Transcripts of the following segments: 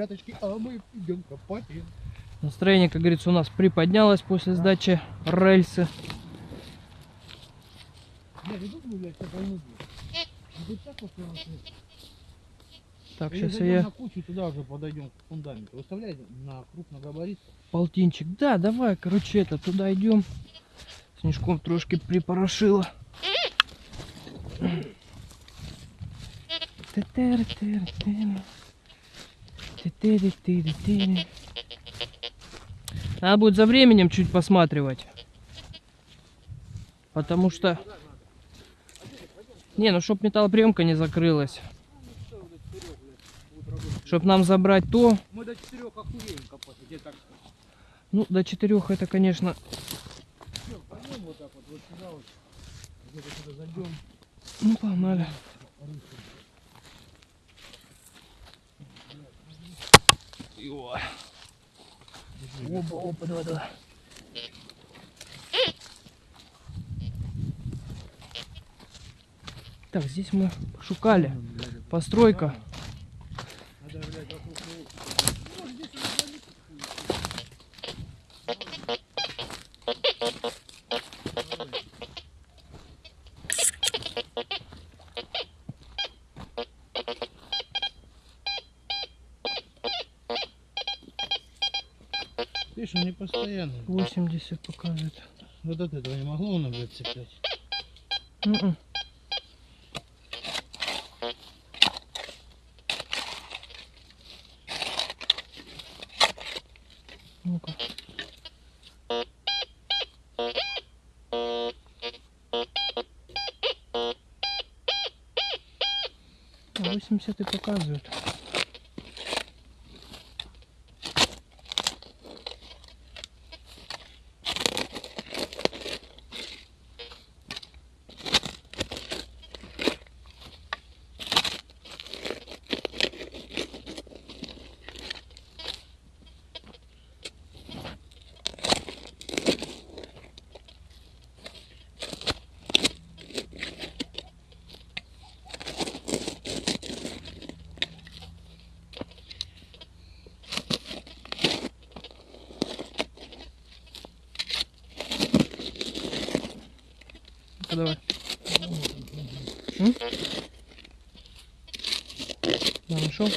ребяточки, а мы идем копать. Настроение, как говорится, у нас приподнялось после сдачи рельсы. Они Вот так сейчас я на кучу, туда уже подойдем к фундаменту. Выставляй на крупногабарит. полтинчик. Да, давай, короче, это туда идем. Снежком трошки припорошило. Тэ-тэ-рэ-тэ-рэ-тэ. Надо будет за временем чуть посматривать. Потому что... Не, ну чтоб металлоприемка не закрылась. Чтоб нам забрать то, Мы до четырех охуеем копать, так ну, до четырех это, конечно, Всё, пойдем вот так вот, вот сюда вот. Где-то сюда зайдем. ну, погнали. Опа, опа, давай, давай. Так, здесь мы шукали. Постройка. Надо, блядь, вокруг него. Видишь, он не постоянный. 80 показывает. Вот от этого не могло он блядь, цеплять. Мгм. Ну-ка. А, 80 и показывает. Ну-ка, давай. М? Да, нашел?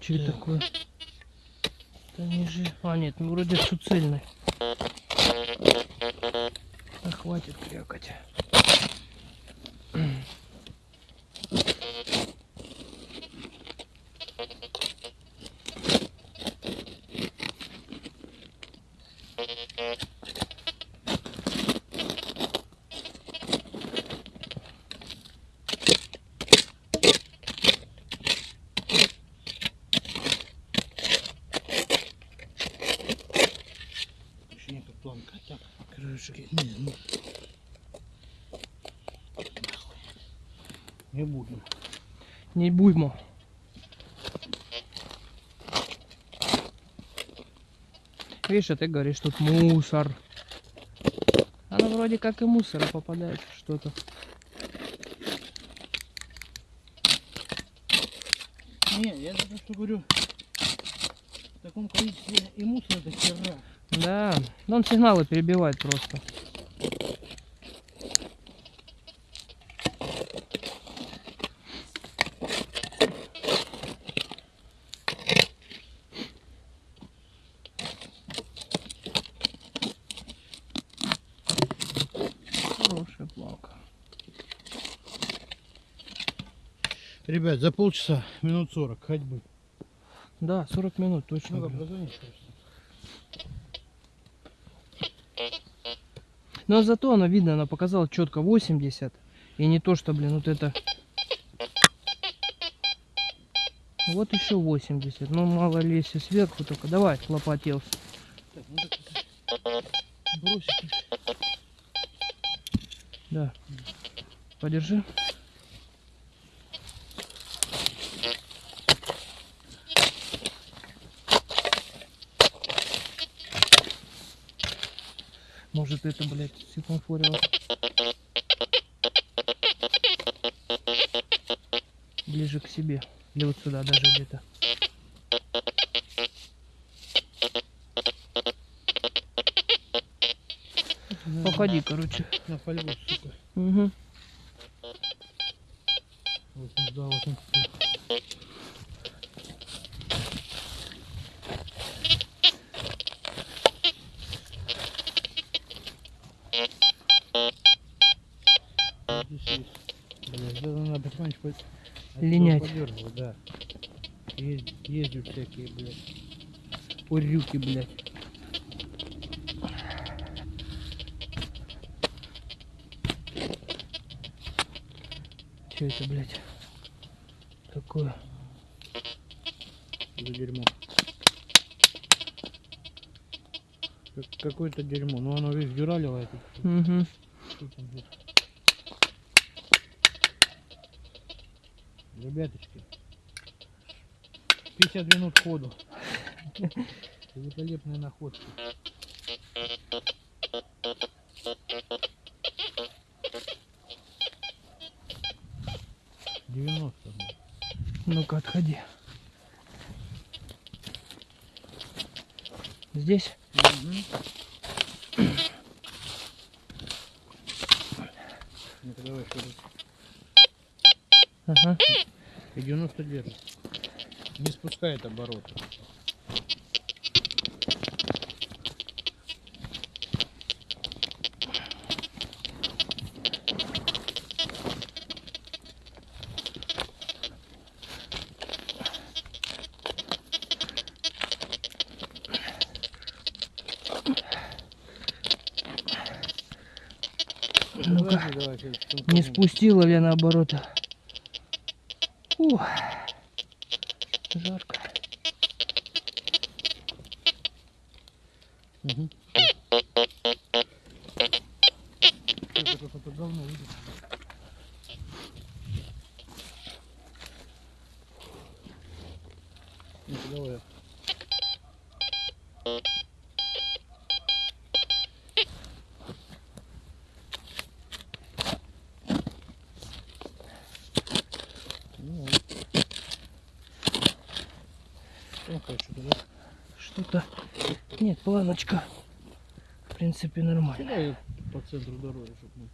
Что это такое? Да не же. А, нет, ну вроде все цельный. Да хватит крякать. Еще не как планка. Так, крышки. Не, ну. Нахуй. Не буду. Не буймо. Видишь, а ты говоришь, тут мусор. Оно вроде как и мусора попадает что-то. Не, я за то, что говорю, в таком количестве и мусора до хера. Да, но он сигналы перебивает просто. Хорошая планка. Ребят, за полчаса, минут 40 ходьбы. Да, 40 минут точно. Позвонишь просто. Но зато она видно, она показала четко 80. И не то, что, блин, вот это. Вот еще 80. Ну, мало ли, если сверху только. Давай, лопатился. Так, ну так, бросить. Да. Подержи. Может это, блядь, секунфорило. ближе к себе. Или вот сюда даже где-то. Походи, короче. На фольгу, сука. Угу. 82, 83. Здесь Линять. подёргивать, да. Есть, ездят всякие, блядь. Урюки, блядь. Че это, блядь? Такое? за дерьмо. Как- Какое-то дерьмо. Ну оно весь дюралево это. Угу. Что там будет? Ребяточки. 50 минут ходу. Великолепные находки. Девяносто. Ну-ка, отходи. Здесь? Ну-ка давай еще раз. Ага. 90 держит. Не спускает обороты. Сейчас Не спустила ли наоборот? Ух. Жарко. Мгм. Что это какое-то говно видишь? Ну-ка, давай. Ну, вот. Ну, хоть что-то, да? Что-то... Нет, планочка. В принципе, нормально. Давай по центру дороги, чтобы мы...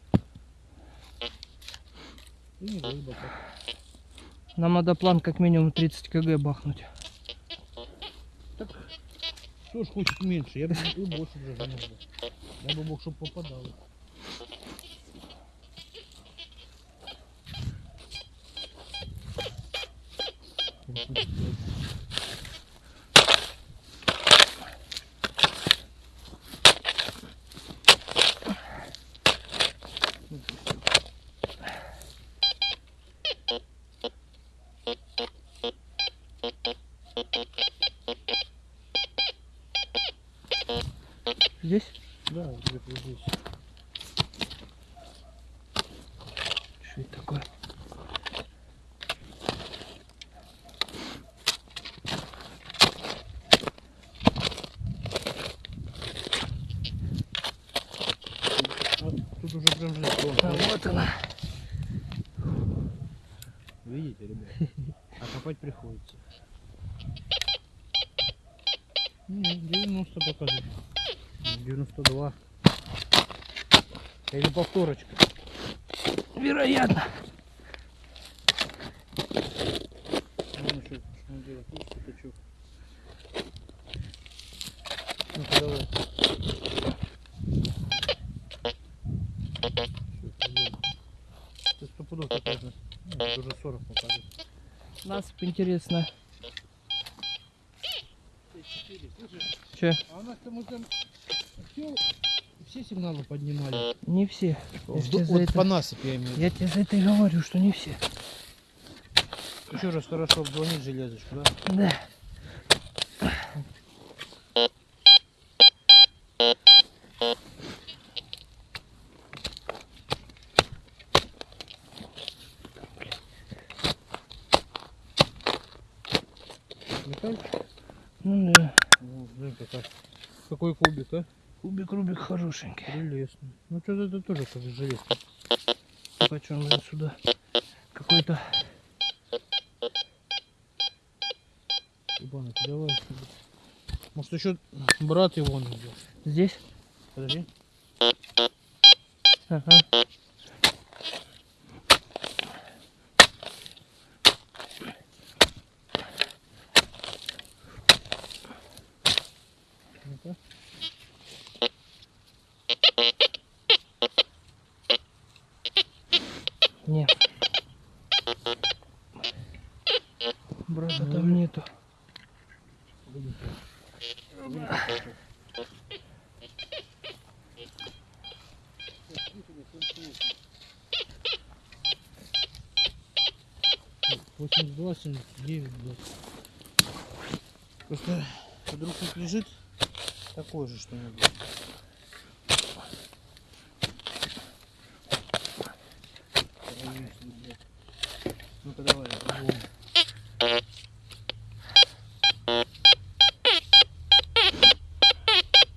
И не рыба так. Нам надо план как минимум 30 кг бахнуть. Так, кто ж хочет меньше? Я бы и больше уже занес бы. Я бы мог, чтобы попадало. Здесь? Да, где-то здесь. Что это такое? Тут уже прям. Вон, А вот она. Видите, ребят? А копать приходится. Не, 90 показывает. 92. Или повторочка. Вероятно. Ну, что, что он делает? Видишь, пятачок. Ну-ка, давай. Ты сто пудов такая же. Ну, это уже 40 показывает. Насыпь интересно. Че? а у нас там там все, все сигналы поднимали. Не все. Вот, вот это- по насыпи я имею в виду. Я тебе за это и говорю, что не все. Еще раз хорошо обзвонить железочку, да? Да. Металлик? Ну да. Ну, блин, какая. Какой кубик, а? Кубик Рубик хорошенький. Прелестно. Ну что-то это тоже как железка. Почем же сюда какой-то... Ебанок, давай. Может еще брат его он идет. Здесь? Подожди. Ага. 82, 79, блядь. Просто вдруг тут лежит такой же что-нибудь. Ну-ка давай, пробуем.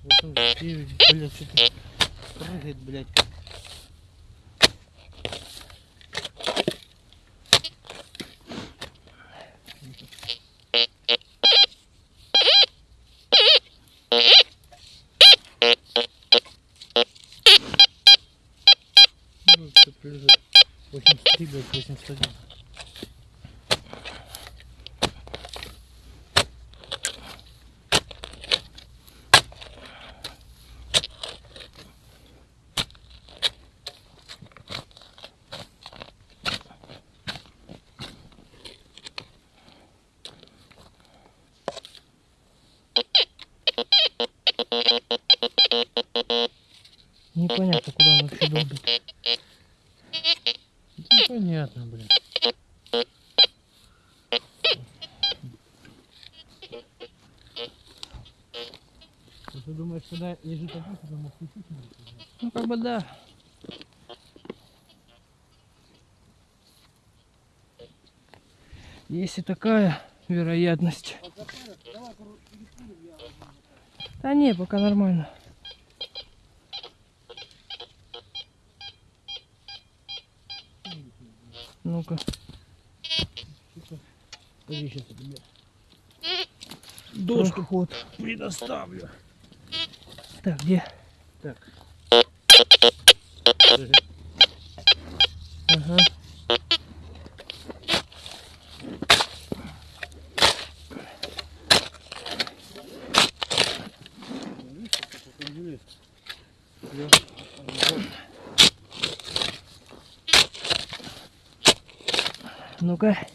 Вот он, блядь, что-то прыгает, блядь. Что-то лежит. 83, блядь, 81. Непонятно, куда он вообще долбит. Непонятно, блин. Вот Ты думаешь, когда лежит один, ты мог включить может, или нет? Ну, как бы да. Есть и такая вероятность. Да не, пока нормально. Ну-ка. Доску ход. предоставлю. Так, где? Так. Ага. Ну-ка.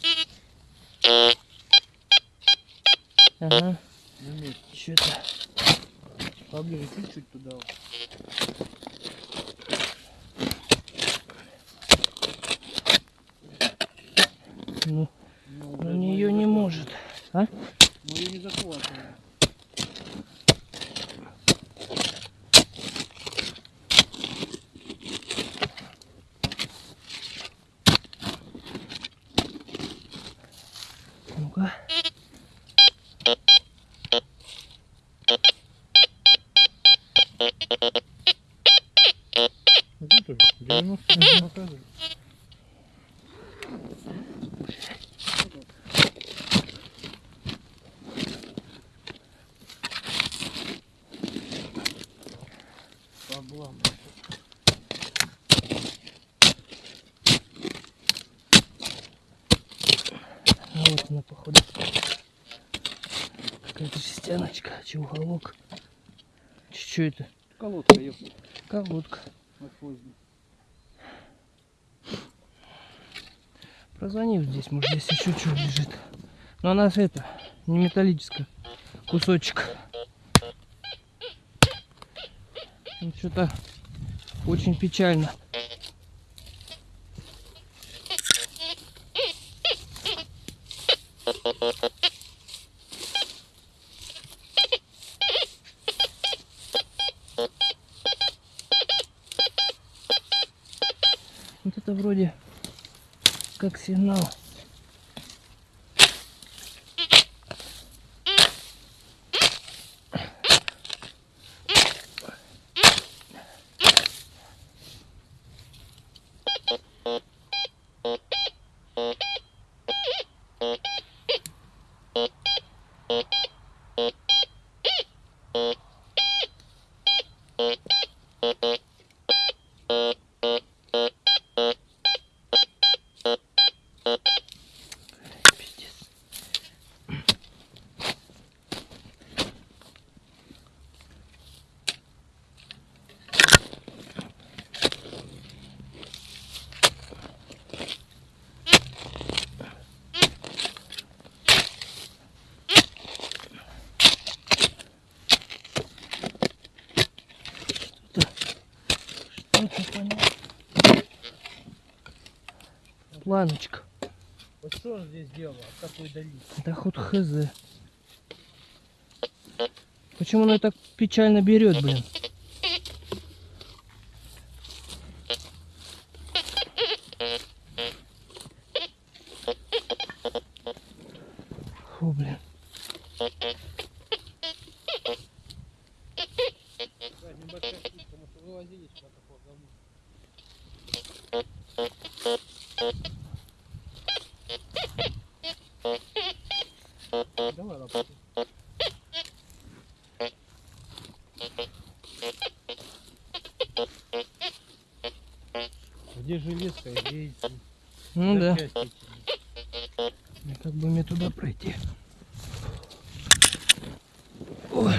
Ага. На месте. Что-то. Поближе чуть-чуть туда. вот. Ну, Ну, на блядь, нее мы не может. А? захватываем. Мы ее не захватываем. Ну-ка. Смотри тоже. 90 показывает. Облам. А вот она, походу. Жестяночка. Че, уголок? Че это? Колодка, ёпта. Колодка. Поздно. Прозвонил здесь, может здесь еще что лежит. Но она же это, не металлическая. Кусочек. Ну, Что-то очень печально. Вот это вроде как сигнал. Планочка. Вот что он здесь делал? От такой дали? Да хоть хз. Почему она так печально берет, блин? Фу, блин. небольшая птичка, может вывозили куда-то по говну. Давай лапу. Где эти Ну да. Как бы мне туда пройти? Ой.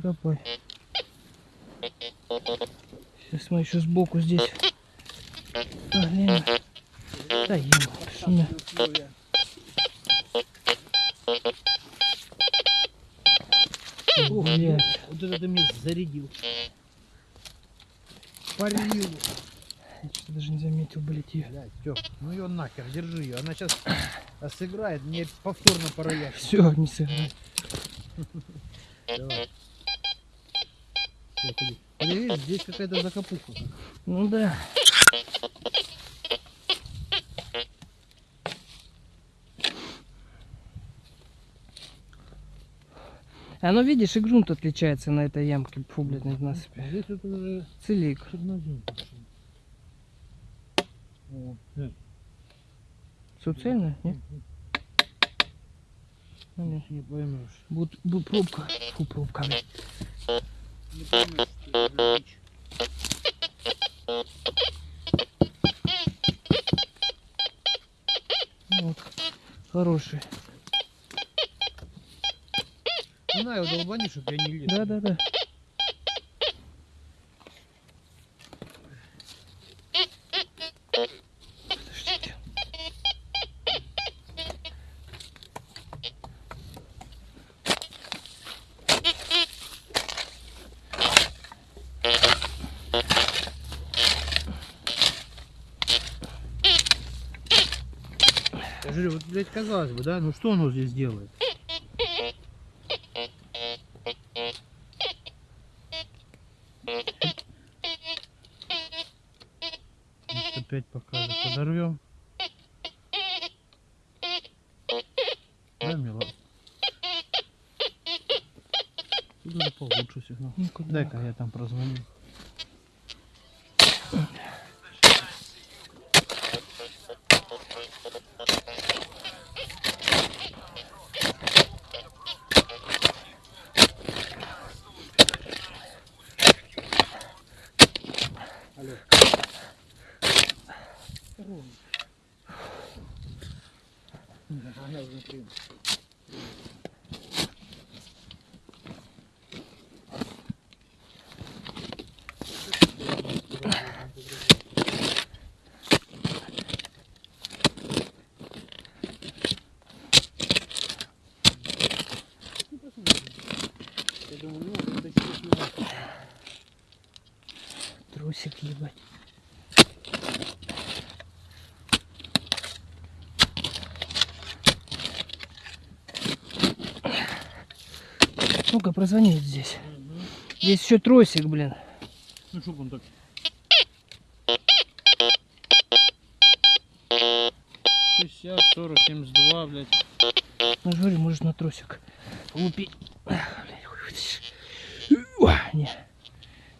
Все, не его не копай. Сейчас мы еще сбоку здесь. Блин. Да ем. Что мне? Условия. Ух, блядь. Вот это ты мне зарядил. Парил. Я что-то даже не заметил, блядь, ее. Блядь, Тёп, ну ее нахер, держи ее. Она сейчас сыграет, мне повторно параллель. Все, не сыграй. Давай. Всё, ходи. Ходи, видишь, здесь какая-то закопуха. Ну да. А ну видишь, и грунт отличается на этой ямке. Фу, блядь, на насыпи. Здесь вот уже Целик. чернозем пошел. О, э, Все цельно, не? Ну, не. не поймешь. Будет, будет пробка. Фу, пробка, блядь. Не поймешь, что это дичь. Ну, вот. Хороший. Ну на его долбани, чтоб я не лез. Да, да, да. Подождите. Я блядь, казалось бы, да, ну что оно здесь делает? Опять покажет. Подорвем. Да, мила? Тут уже получше сигнал. Ну? Дай-ка я там прозвоню. Трусик ебать. Ну-ка, прозвони вот здесь. Здесь еще тросик, блин. Ну что он так? Шестьдесят, сорок, семьдесят два, блядь. Ну, говорю, может на тросик лупить. Ах, блядь, хуй выйдешь. Уа, Не.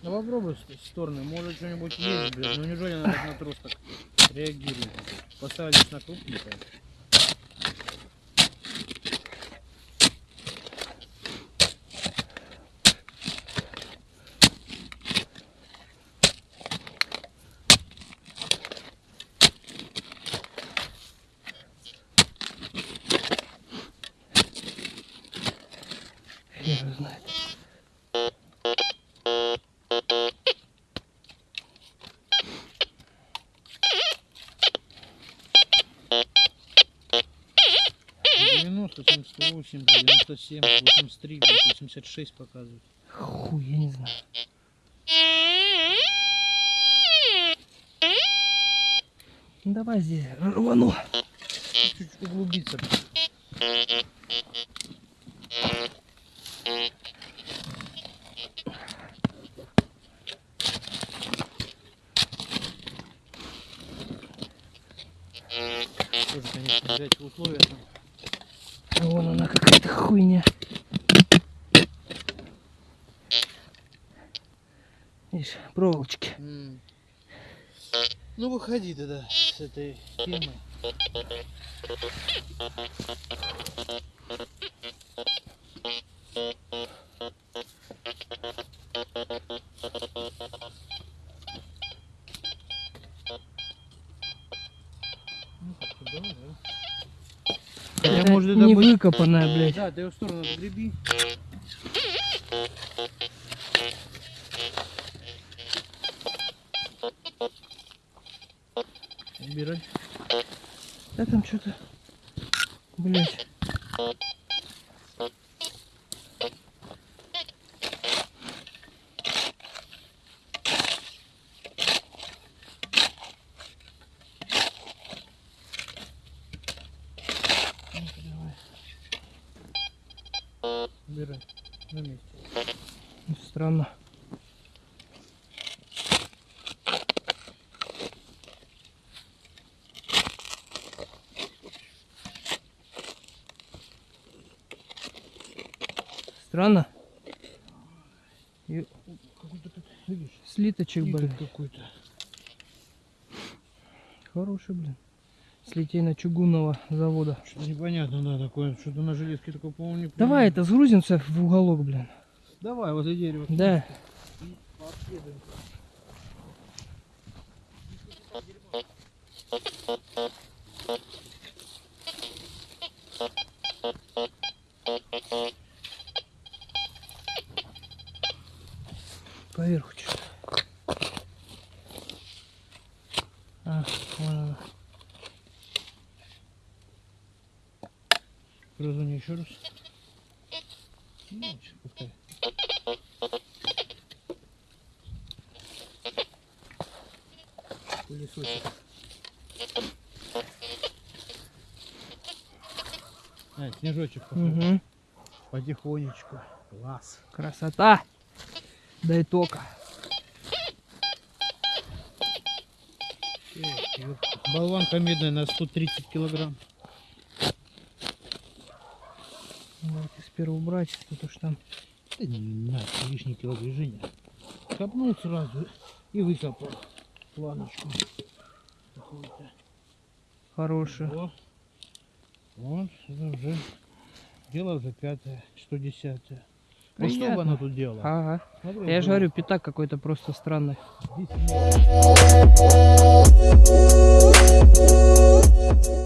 Ну попробуй с стороны, может что-нибудь есть, блядь. Ну неужели так на трос реагирует? Поставили на крупненькое. знает. девяносто, там 108, 97, 83, 86 показывает. Хуй, я не знаю. Ну, Давай здесь рвану. Чуть углубиться. Тоже, конечно, взять условия. Вон она какая-то хуйня. Видишь, проволочки. М. Ну выходи тогда с этой темы. Выкопанная, блядь. Да, ты в сторону греби. Убирай. Да там что-то, блядь. Ну-ка, давай. Убирай. На месте. Странно. Странно. И Какой-то тут, игорь блин. какой-то. Хороший, блин. С литейно чугунного завода. Что-то непонятно, да, такое. Что-то на железке такое, по-моему, не Давай это сгрузимся в уголок, блин. Давай, возле дерева. Да. Пообследуем. Поверху что А, вон она. Разуни еще раз. Ну, сейчас пускай. Пылесосик. А, снежочек пошел. Мгм. Потихонечку. Класс. Красота. Дай тока. Болванка медная на 130 килограмм. Давайте сперва убрать, потому что там Да не надо, лишний кило движения. Копнул сразу и выкопал планочку. О, вот, это уже дело уже пятое, что десятое. Ну что бы она тут делала? Ага. Смотри, Я же говорю, пятак какой-то просто странный. 10 минут.